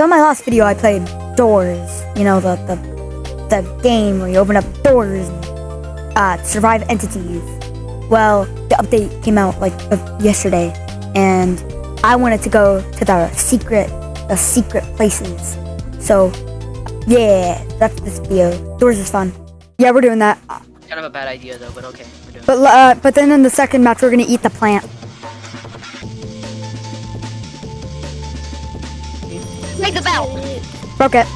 So in my last video, I played Doors. You know the the the game where you open up doors and uh, survive entities. Well, the update came out like uh, yesterday, and I wanted to go to the secret the secret places. So yeah, that's this video. Doors is fun. Yeah, we're doing that. Kind of a bad idea though, but okay, we're doing. But uh, but then in the second match, we're gonna eat the plant. Ring the bell. Broke it.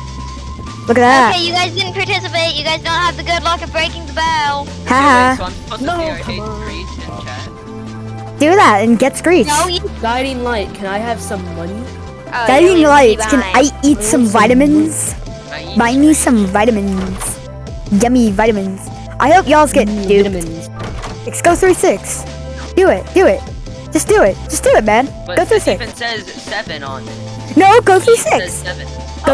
Look at that. Okay, you guys didn't participate. You guys don't have the good luck of breaking the bell. Wait, Haha. so I'm supposed No, to come on. Screech chat. Do that and get screeched. No, you. Guiding light, can I have some money? Oh, Guiding you're lights. Can. I eat some vitamins? I Buy me some vitamins. Yummy vitamins. I hope y'all's get Mm, duped. Vitamins. Six, go through six. Do it. Do it. Just do it. Just do it, man. But Go through it six. even says seven on it. No, go through six. Go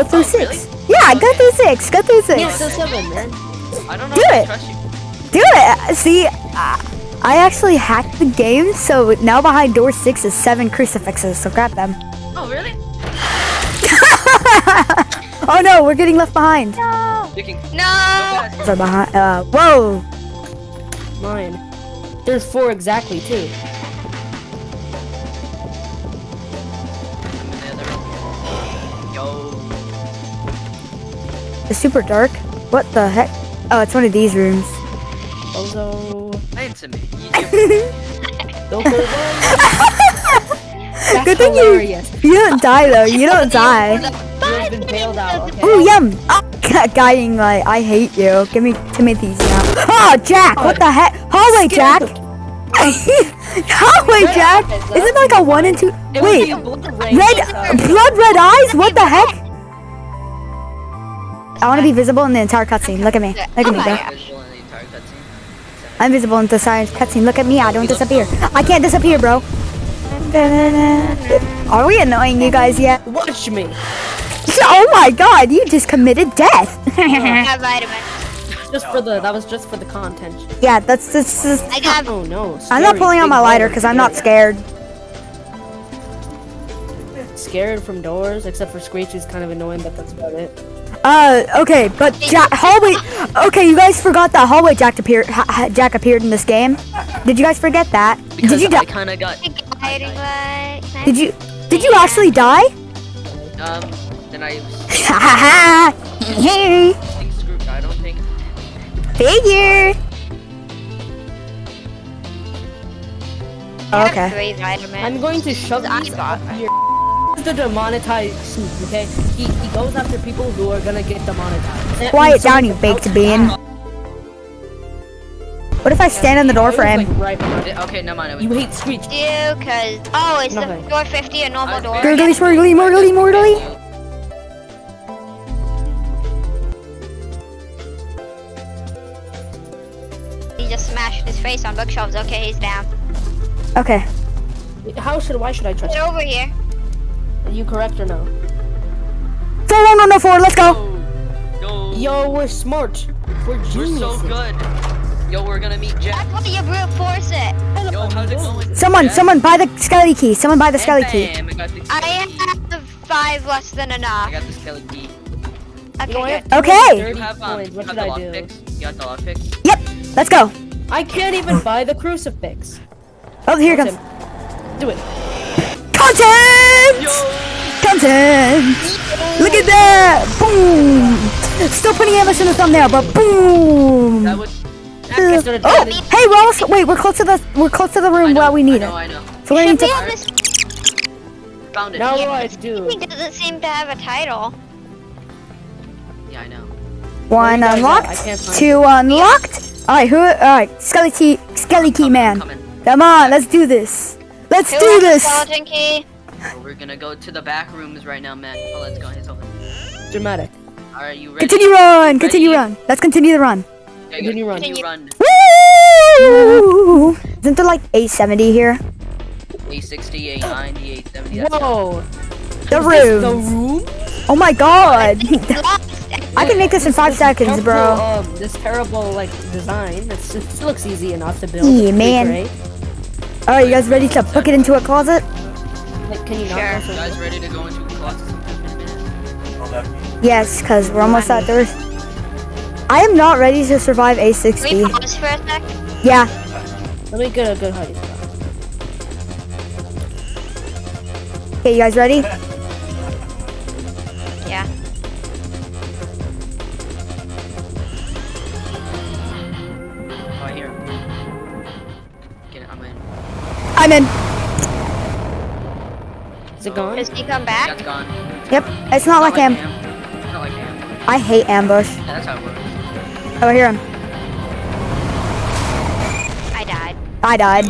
Oh, through oh, six. really? Yeah, go through six. Go through six. Yeah, so seven, man. I don't know Do if it. I trust you. Do it. See, uh, I actually hacked the game, so now behind door six is seven crucifixes. So grab them. Oh really? oh no, we're getting left behind. You can go No. fast. Sorry, behind. Uh, whoa. Mine. There's four exactly, too. It's super dark. What the heck? Oh, it's one of these rooms. Bozo. Answer me. Don't go That's Good thing you- hilarious. You don't die though. You don't die. You've been bailed out, okay? Ooh, yum. Oh, guiding light. I hate you. Give me Timothy's now. Oh, Jack. What the heck? Hallway, Jack. Hallway, Jack. Is it like a one and two? Wait. be a blood rain Red, blood red eyes? What the heck? I want to be visible in the entire cutscene. Look at me. Look at me, oh bro. Visual in the entire cutscene. I'm visible in the entire cutscene. Look at me. I don't disappear. I can't disappear, bro. Are we annoying you guys yet? Watch me. Oh my god, you just committed death. I got vitamins. Just for the, that was just for the content. yeah, that's that's. that's I got. Oh no. I'm not pulling out my lighter because I'm not scared. Scared from doors, except for Screech is kind of annoying, but that's about it. Uh, okay, but Jack hallway. Okay, you guys forgot that hallway Jack appeared. Ha, ha- Jack appeared in this game. Did you guys forget that? Because Did you die? kind of got. Guiding light. Did you? Did you actually die? Um. Then I. Ha ha ha! Hey, think screw. I don't think. figure. I have Okay. Three vitamins. I'm going to shove I these bought up your This is the demonetized okay? He, he goes after people who are gonna get demonetized. Quiet down, you baked bean. What if I stand on the door for him? like, right Okay, never mind. You hate Screech. You, cause oh, it's Nothing. the door 50 a normal door. Gurgly, swirgly, morgly, morgly. He just smashed his face on bookshelves. Okay, he's down. Okay. How should, why should I trust Get over here. You? Are you correct or no? Four, one, one, no, four. Let's go. Yo. Yo. Yo, we're smart. We're We're so good. Yo, we're gonna meet Jack. That's why you brute force it. Yo, how's it going? Someone, Jack? someone, buy the skelly key. Someone buy the And skelly key. I got the. I have five less than enough. I got the skelly key. Okay, You know, I good. Okay. You have um. What have should I do? lockpicks. You got the lockpicks. Yep. Let's go. I can't even buy the crucifix. Oh, here it comes. him. Do it. Content. Yo. Content. Look at that. Boom. Still putting Ambush in the thumbnail, but boom. That was. It's gonna Oh, hey, we're almost. Wait, we're close to the. We're close to the room know, where we need I know, it. I know. So we need to. on. Found it. Now Yeah, what I this do? He doesn't seem to have a title. Yeah, I know. One you guys at? I unlocked. Two unlocked. All right, who? All right, skelly key, skelly key Coming, man. coming. Come on, let's do this. Let's Who do this. Skeleton key. So we're gonna go to the back rooms right now, man. Oh, let's go. It's over. Dramatic. All right, you ready? Continue run. Continue Ready? run. Let's continue the run. Okay, Continue run. Continue run. Woo! Isn't there like 870 here? A60, A90, A70. Whoa. The Is this The room. room? Oh my god. I can make this in five seconds, terrible, bro. Um, this terrible like design. It's, it looks easy enough to build. Yeah, man. great. Alright, you guys ready to book it into a closet? Like, can you not? Sure. also- You guys ready to go into the closet? Yes, because we're almost at doors. I am not ready to survive Can we A60. pause for a sec? Yeah, Let me get a good hiding spot. okay, you guys ready? Yeah. Oh, I hear him. Get it, I'm in. I'm in. Is it gone? Does he come back? That's gone. Yep, it's not like him. It's not like him. I hate ambush. Yeah, that's how it works. Oh, I hear him. I died. I died.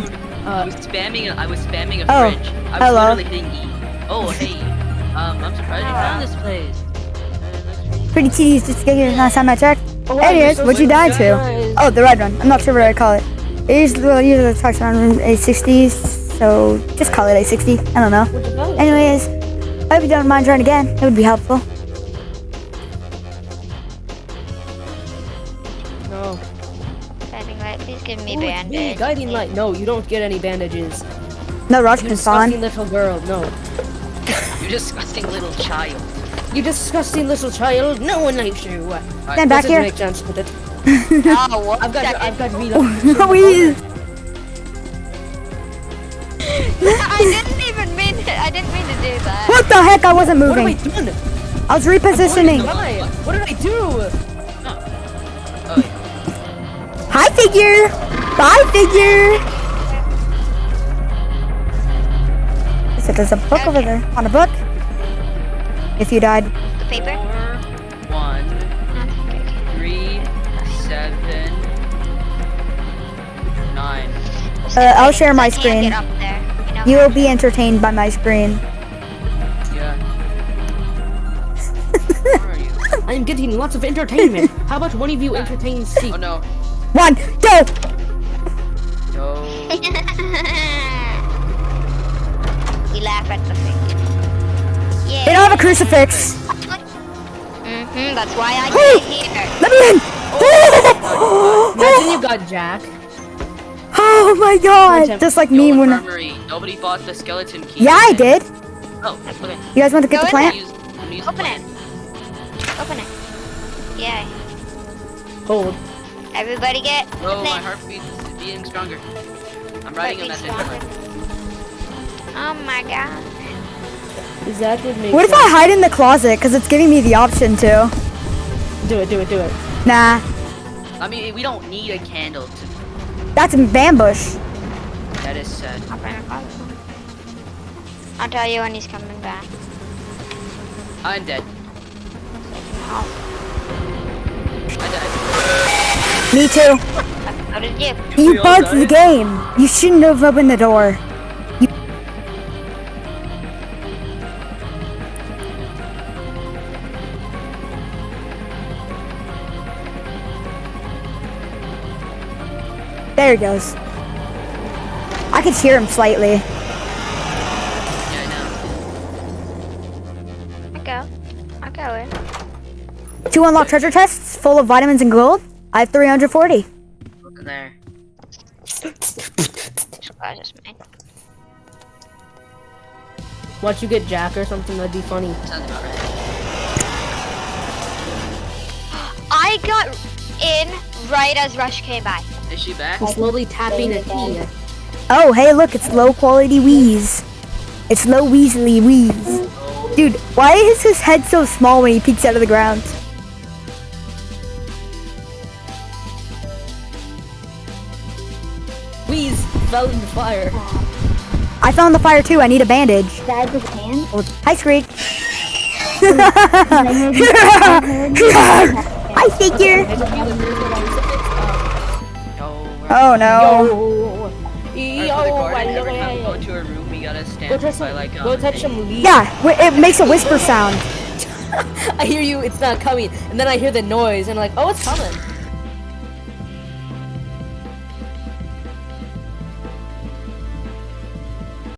I Uh, was spamming. I was spamming a Oh, fridge. I was hello. literally hitting E. Oh, hey. Um, I'm surprised you found this place. Uh, looks Pretty tedious just to get here last time I checked. Oh, wow, Anyways, so what'd you die to? Oh, the red one. I'm not sure what I call it. It usually, well, usually talks around A60s, so just call it A60. I don't know. What'd you die? Anyways, I hope you don't mind trying again. It would be helpful. No. Guiding light, please give me Ooh, it's me, bandage. guiding light. No, you don't get any bandages. No rush You can disgusting spawn. little girl. No. You disgusting little child. You disgusting little child. No one likes you. Stand back Doesn't here. make sense with it. Oh. I've got. second. I've got reload. Louise! I didn't even mean to. I didn't mean to do that. What the heck? I wasn't moving. What am I moving. doing? I was repositioning. What did I do? Oh. Hi, figure. Bye, figure. So there's a book over there. On a book. If you died. The paper? Four, one, three, seven, nine. Uh, I'll share my I can't screen. Get up there. You will be entertained by my screen. Yeah. Where are you? I'm getting lots of entertainment. How about one of you entertain Steve? Oh no. One, go. No. we laugh at the thing. Yeah. They don't have a crucifix. Mm-hmm, that's why I Woo! came here. Let me in. Imagine you got Jack. Oh my god. Just like me when. infirmary. Nobody bought the skeleton key. Yeah, I did. Oh, okay. You guys want to get Go the plant? use, use Open the it. Open it. Yeah. Hold. Everybody get Oh, my plant. heartbeat is beating stronger. I'm writing a Heartbeat message. Oh my god. That would make What if I hide in the closet? Because it's giving me the option to. Do it, do it, do it. Nah, I mean, we don't need a candle to. That's an ambush. That is said. Hop in the. I'll tell you when he's coming back. I'm dead. I died. Me too. how did you? You We bugged the game. You shouldn't have opened the door. There he goes. I could hear him slightly. Yeah, I I go. I go in. Two unlocked treasure chests full of vitamins and gold. I have 340. Look in there. I just made. Watch you get Jack or something, that'd be funny. Sounds about right. I got in right as Rush came by. Is she back? I'm slowly tapping a key. Oh, hey, look, it's low quality Wheeze. It's low Weasley Wheeze. Dude, why is his head so small when he peeks out of the ground? Wheeze fell in the fire. I found the fire too. I need a bandage. Dad with hand. Hi, Screech. Hi, figure. Yo. we're- Oh no. Yo, Alright, yo, for the garden, every time we yo. go to a room, we gotta Go touch some, like. go um, touch some leaves. Yeah, wi- it makes a whisper sound. I hear you, it's not coming. And then I hear the noise and I'm like, oh, it's coming.